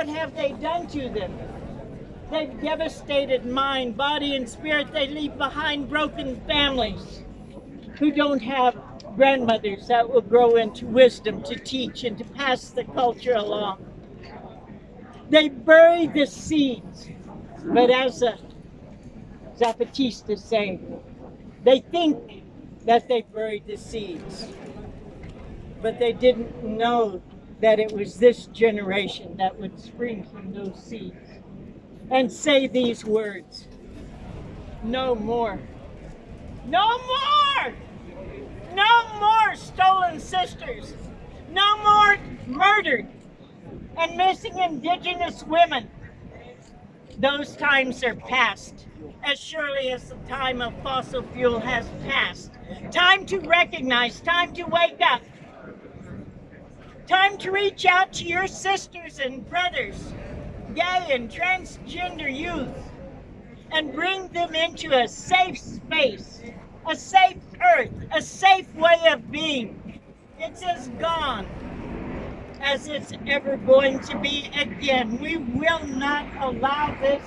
What have they done to them? They've devastated mind, body, and spirit. They leave behind broken families who don't have grandmothers that will grow into wisdom to teach and to pass the culture along. They bury the seeds, but as a Zapatista say, they think that they buried the seeds, but they didn't know that it was this generation that would spring from those seeds and say these words No more. No more! No more stolen sisters. No more murdered and missing indigenous women. Those times are past, as surely as the time of fossil fuel has passed. Time to recognize, time to wake up. Time to reach out to your sisters and brothers, gay and transgender youth, and bring them into a safe space, a safe earth, a safe way of being. It's as gone as it's ever going to be again. We will not allow this